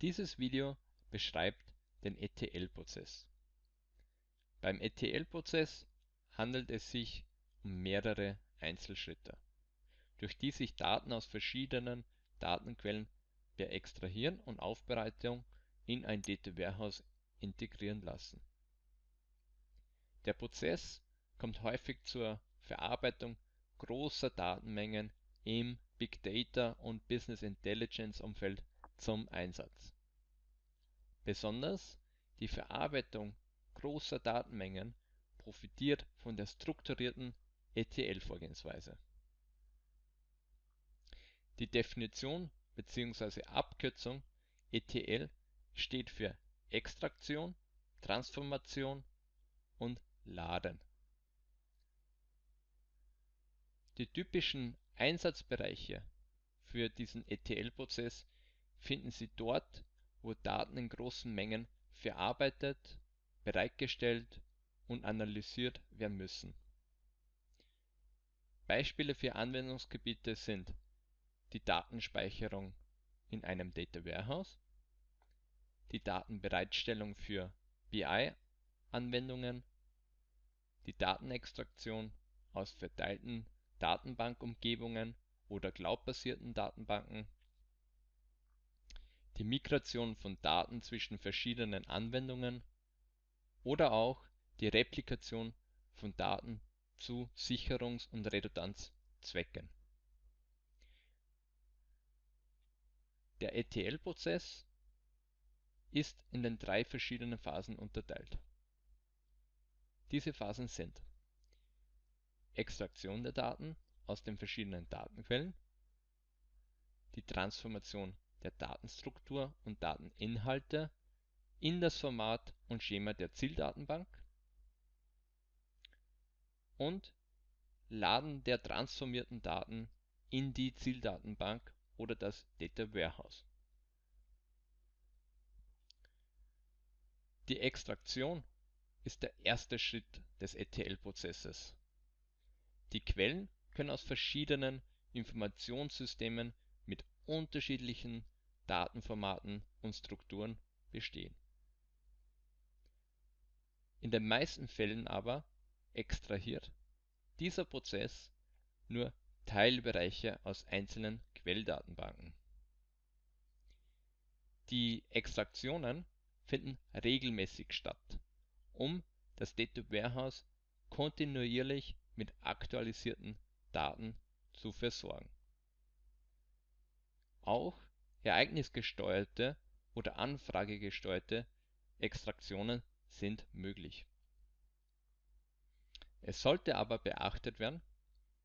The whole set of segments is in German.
Dieses Video beschreibt den ETL-Prozess. Beim ETL-Prozess handelt es sich um mehrere Einzelschritte, durch die sich Daten aus verschiedenen Datenquellen per Extrahieren und Aufbereitung in ein Data Warehouse integrieren lassen. Der Prozess kommt häufig zur Verarbeitung großer Datenmengen im Big Data und Business Intelligence Umfeld zum Einsatz. Besonders die Verarbeitung großer Datenmengen profitiert von der strukturierten ETL-Vorgehensweise. Die Definition bzw. Abkürzung ETL steht für Extraktion, Transformation und Laden. Die typischen Einsatzbereiche für diesen ETL-Prozess finden Sie dort, wo Daten in großen Mengen verarbeitet, bereitgestellt und analysiert werden müssen. Beispiele für Anwendungsgebiete sind die Datenspeicherung in einem Data Warehouse, die Datenbereitstellung für BI-Anwendungen, die Datenextraktion aus verteilten Datenbankumgebungen oder cloudbasierten Datenbanken, die Migration von Daten zwischen verschiedenen Anwendungen oder auch die Replikation von Daten zu Sicherungs und Redundanzzwecken. Der ETL-Prozess ist in den drei verschiedenen Phasen unterteilt. Diese Phasen sind Extraktion der Daten aus den verschiedenen Datenquellen, die Transformation der Datenstruktur und Dateninhalte in das Format und Schema der Zieldatenbank und Laden der transformierten Daten in die Zieldatenbank oder das Data Warehouse. Die Extraktion ist der erste Schritt des ETL-Prozesses. Die Quellen können aus verschiedenen Informationssystemen unterschiedlichen Datenformaten und Strukturen bestehen. In den meisten Fällen aber extrahiert dieser Prozess nur Teilbereiche aus einzelnen Quelldatenbanken. Die Extraktionen finden regelmäßig statt, um das Data Warehouse kontinuierlich mit aktualisierten Daten zu versorgen. Auch ereignisgesteuerte oder anfragegesteuerte Extraktionen sind möglich. Es sollte aber beachtet werden,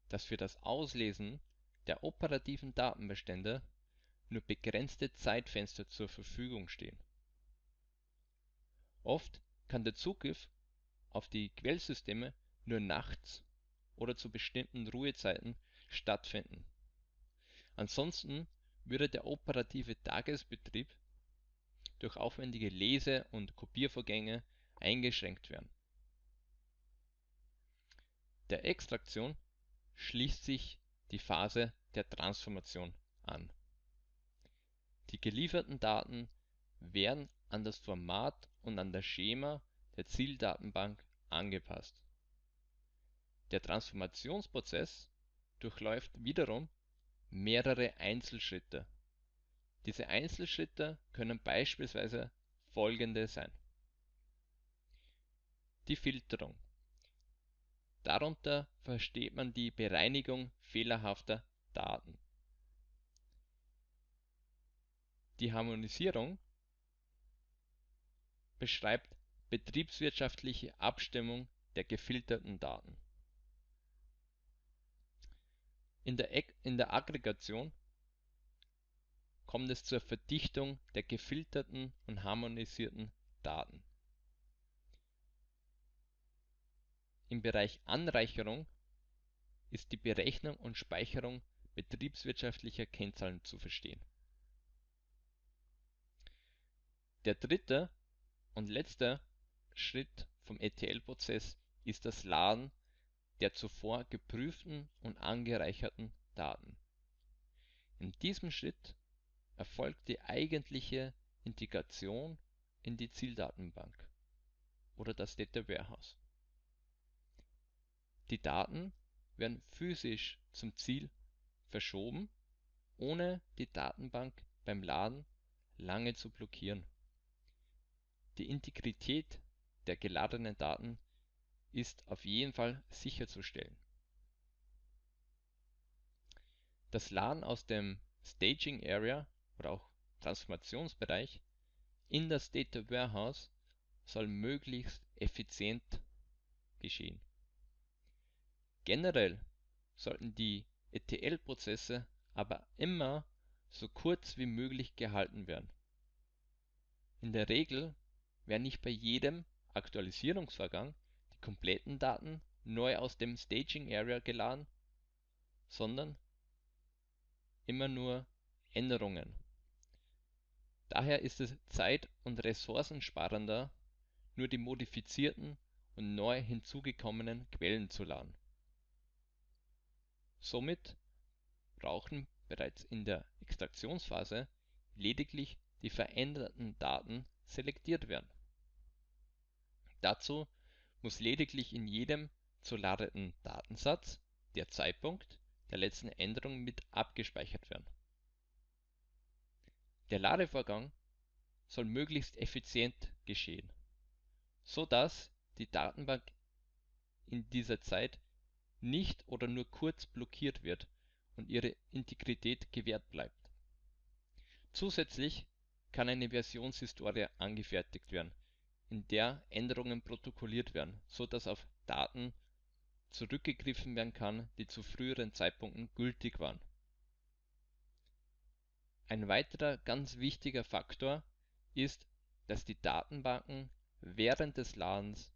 dass für das Auslesen der operativen Datenbestände nur begrenzte Zeitfenster zur Verfügung stehen. Oft kann der Zugriff auf die Quellsysteme nur nachts oder zu bestimmten Ruhezeiten stattfinden. Ansonsten würde der operative Tagesbetrieb durch aufwendige Lese und Kopiervorgänge eingeschränkt werden. Der Extraktion schließt sich die Phase der Transformation an. Die gelieferten Daten werden an das Format und an das Schema der Zieldatenbank angepasst. Der Transformationsprozess durchläuft wiederum mehrere Einzelschritte. Diese Einzelschritte können beispielsweise folgende sein: Die Filterung. Darunter versteht man die Bereinigung fehlerhafter Daten. Die Harmonisierung beschreibt betriebswirtschaftliche Abstimmung der gefilterten Daten in der, in der Aggregation kommt es zur Verdichtung der gefilterten und harmonisierten Daten. Im Bereich Anreicherung ist die Berechnung und Speicherung betriebswirtschaftlicher Kennzahlen zu verstehen. Der dritte und letzte Schritt vom ETL-Prozess ist das Laden der zuvor geprüften und angereicherten Daten. In diesem Schritt erfolgt die eigentliche Integration in die Zieldatenbank oder das Data Warehouse. Die Daten werden physisch zum Ziel verschoben, ohne die Datenbank beim Laden lange zu blockieren. Die Integrität der geladenen Daten ist auf jeden Fall sicherzustellen. Das Laden aus dem Staging Area oder auch Transformationsbereich in das Data Warehouse soll möglichst effizient geschehen. Generell sollten die ETL-Prozesse aber immer so kurz wie möglich gehalten werden. In der Regel werden nicht bei jedem Aktualisierungsvorgang kompletten Daten neu aus dem Staging Area geladen, sondern immer nur Änderungen. Daher ist es zeit- und ressourcensparender, nur die modifizierten und neu hinzugekommenen Quellen zu laden. Somit brauchen bereits in der Extraktionsphase lediglich die veränderten Daten selektiert werden. Dazu muss lediglich in jedem zu ladenden Datensatz der Zeitpunkt der letzten Änderung mit abgespeichert werden. Der Ladevorgang soll möglichst effizient geschehen, so dass die Datenbank in dieser Zeit nicht oder nur kurz blockiert wird und ihre Integrität gewährt bleibt. Zusätzlich kann eine Versionshistorie angefertigt werden, in der Änderungen protokolliert werden, so dass auf Daten zurückgegriffen werden kann, die zu früheren Zeitpunkten gültig waren. Ein weiterer ganz wichtiger Faktor ist, dass die Datenbanken während des Ladens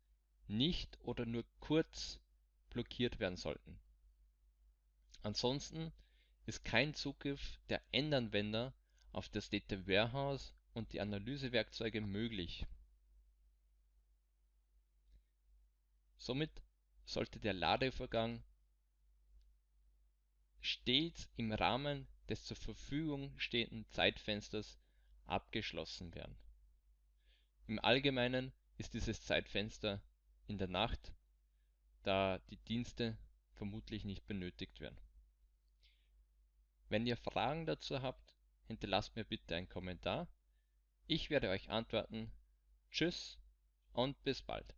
nicht oder nur kurz blockiert werden sollten. Ansonsten ist kein Zugriff der Endanwender auf das Data Warehouse und die Analysewerkzeuge möglich. Somit sollte der Ladevorgang stets im Rahmen des zur Verfügung stehenden Zeitfensters abgeschlossen werden. Im Allgemeinen ist dieses Zeitfenster in der Nacht, da die Dienste vermutlich nicht benötigt werden. Wenn ihr Fragen dazu habt, hinterlasst mir bitte einen Kommentar. Ich werde euch antworten. Tschüss und bis bald.